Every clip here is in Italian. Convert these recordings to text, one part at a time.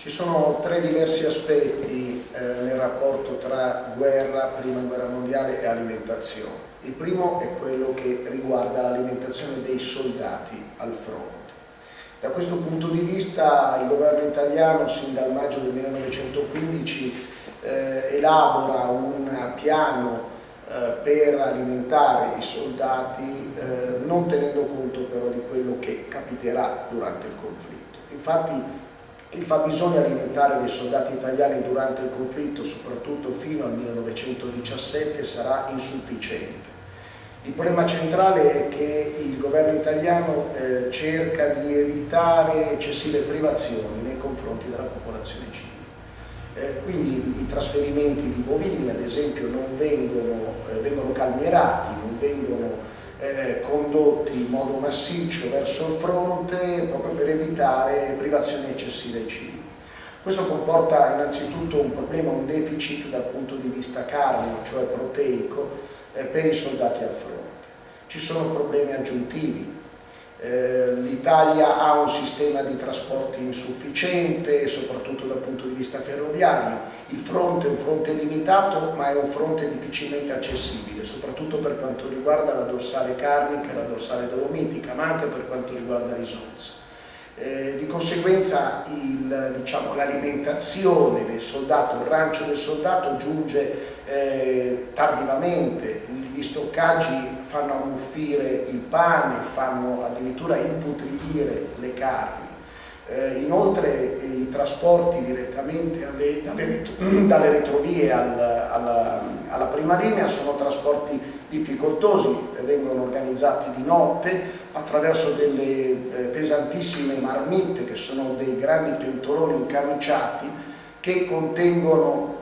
Ci sono tre diversi aspetti eh, nel rapporto tra guerra, prima guerra mondiale e alimentazione. Il primo è quello che riguarda l'alimentazione dei soldati al fronte. Da questo punto di vista il governo italiano sin dal maggio del 1915 eh, elabora un piano eh, per alimentare i soldati eh, non tenendo conto però di quello che capiterà durante il conflitto. Infatti il fabbisogno alimentare dei soldati italiani durante il conflitto, soprattutto fino al 1917, sarà insufficiente. Il problema centrale è che il governo italiano eh, cerca di evitare eccessive privazioni nei confronti della popolazione civile. Eh, quindi i trasferimenti di bovini, ad esempio, non vengono, eh, vengono calmierati, non vengono eh, condotti in modo massiccio verso il fronte proprio per evitare privazioni eccessive ai civili. Questo comporta innanzitutto un problema, un deficit dal punto di vista carneo, cioè proteico, eh, per i soldati al fronte. Ci sono problemi aggiuntivi, eh, l'Italia ha un sistema di trasporti insufficiente, soprattutto dal punto di vista ferroviario. Il fronte è un fronte limitato, ma è un fronte difficilmente accessibile, soprattutto per quanto riguarda la dorsale carnica la dorsale dolomitica, ma anche per quanto riguarda l'isonzo. Eh, di conseguenza diciamo, l'alimentazione diciamo, del soldato, il rancio del soldato giunge eh, tardivamente, gli stoccaggi fanno ammuffire il pane, fanno addirittura imputridire le carni. Eh, inoltre eh, i trasporti direttamente alle, dalle, dalle, retrovie al, alla, alla, prima linea sono trasporti difficoltosi, vengono organizzati di notte attraverso delle eh, pesantissime marmitte che sono dei grandi pentoloni incamiciati che contengono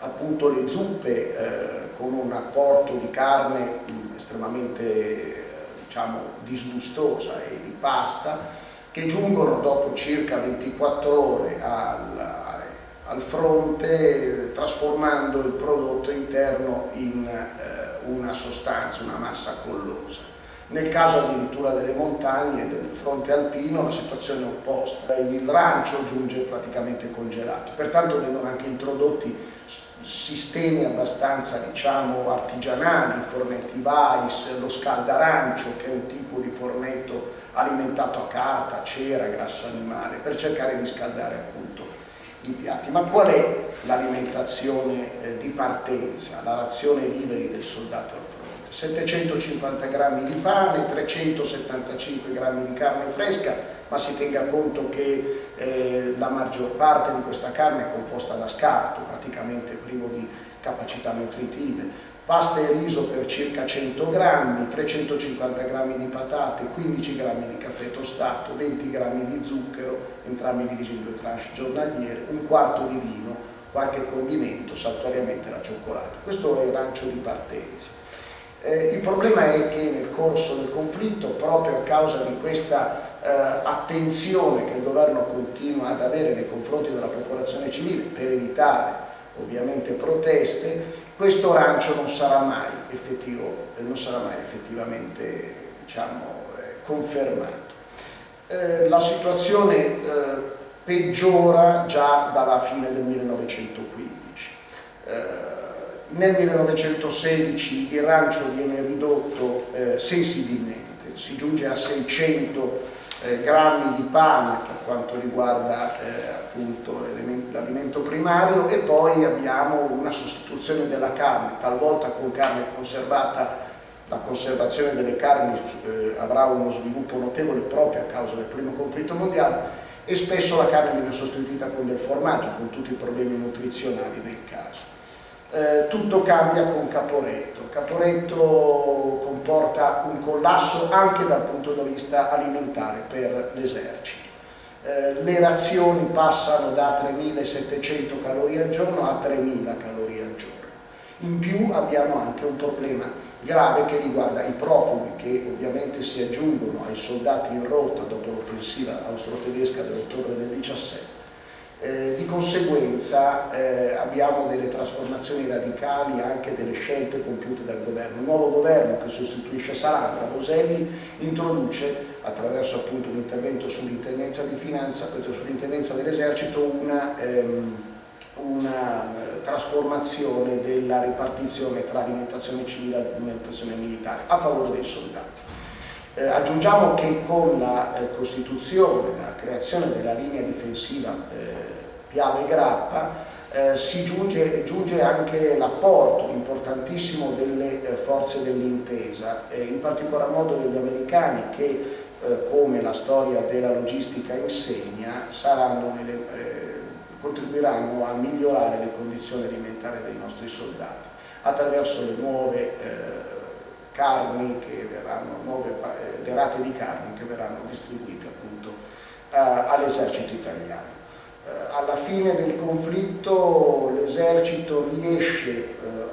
appunto le zuppe eh, con un apporto di carne estremamente diciamo, disgustosa e di pasta che giungono dopo circa 24 ore al, al fronte trasformando il prodotto interno in eh, una sostanza, una massa collosa. Nel caso addirittura delle montagne e del fronte alpino la situazione è opposta, il rancio giunge praticamente congelato, pertanto vengono anche introdotti sistemi abbastanza diciamo artigianali, fornetti Weiss, lo scaldarancio che è un tipo di fornetto alimentato a carta, cera, grasso animale per cercare di scaldare appunto i piatti. Ma qual è l'alimentazione eh, di partenza, la razione viveri del soldato al fronte? 750 grammi di pane, 375 grammi di carne fresca, ma si tenga conto che eh, la maggior parte di questa carne è composta da scarto, praticamente privo di capacità nutritive, pasta e riso per circa 100 grammi, 350 grammi di patate, 15 grammi di caffè tostato, 20 grammi di zucchero, entrambi divisi in due tranche giornaliere, un quarto di vino, qualche condimento, saltuariamente la cioccolata. Questo è il rancio di partenza. Eh, il problema è che nel corso del conflitto, proprio a causa di questa eh, attenzione che il governo continua ad avere nei confronti della popolazione civile per evitare ovviamente proteste, questo rancio non sarà mai, effettivo, eh, non sarà mai effettivamente diciamo, eh, confermato. Eh, la situazione peggiora già dalla fine del 1915 nel 1916 il rancio viene ridotto sensibilmente, si giunge a 600 eh, grammi di pane per quanto riguarda eh, l'alimento primario e poi abbiamo una sostituzione della carne, talvolta con carne conservata la conservazione delle carni eh, avrà uno sviluppo notevole proprio a causa del primo conflitto mondiale e spesso la carne viene sostituita con del formaggio con tutti i problemi nutrizionali del caso eh, tutto cambia con Caporetto. Caporetto comporta un collasso anche dal punto di vista alimentare per l'esercito. Eh, le razioni passano da 3.700 calorie al giorno a 3.000 calorie al giorno. In più abbiamo anche un problema grave che riguarda i profughi che ovviamente si aggiungono ai soldati in rotta dopo l'offensiva austro-tedesca dell'ottobre del 17 eh, di conseguenza eh, abbiamo delle trasformazioni radicali anche delle scelte compiute dal governo. Il nuovo governo che sostituisce Salandra, Roselli, introduce attraverso appunto l'intervento sull'intendenza di finanza, sull'intendenza dell'esercito, una, ehm, una eh, trasformazione della ripartizione tra alimentazione civile e alimentazione militare a favore dei soldati. Eh, aggiungiamo che con la eh, costituzione, la creazione della linea difensiva eh, Piave-Grappa eh, si giunge, giunge anche l'apporto importantissimo delle eh, forze dell'intesa, in particolar modo degli americani che come la storia della logistica insegna nelle, contribuiranno a migliorare le condizioni alimentari dei nostri soldati attraverso le nuove carni che verranno, nuove eh, derate di carni che verranno distribuite appunto eh, all'esercito italiano. Alla fine del conflitto l'esercito riesce eh,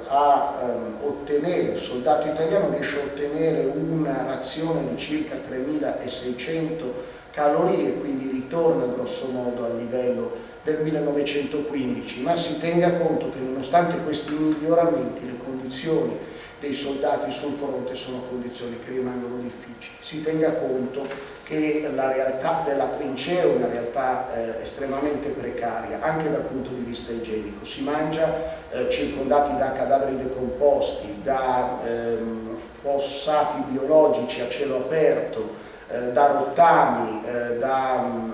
a ehm, ottenere, il soldato italiano riesce a ottenere una razione di circa 3600 calorie, quindi ritorna grosso modo al livello del 1915, ma si tenga conto che nonostante questi miglioramenti le condizioni dei soldati sul fronte sono condizioni che rimangono difficili. Si tenga conto che la realtà della trincea è una realtà eh, estremamente precaria, anche dal punto di vista igienico. Si mangia eh, circondati da cadaveri decomposti, da ehm, fossati biologici a cielo aperto, eh, da rottami, eh, da mm,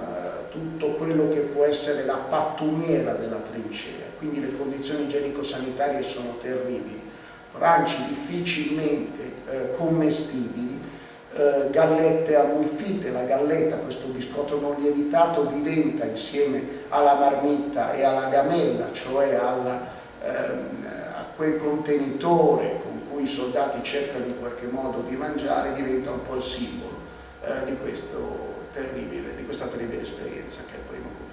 tutto quello che può essere la pattumiera della trincea. Quindi le condizioni igienico-sanitarie sono terribili ranci difficilmente eh, commestibili, eh, gallette ammuffite, la galletta, questo biscotto non lievitato, diventa insieme alla marmitta e alla gamella, cioè alla, ehm, a quel contenitore con cui i soldati cercano in qualche modo di mangiare, diventa un po' il simbolo eh, di, di, questa terribile esperienza che è il primo conflitto.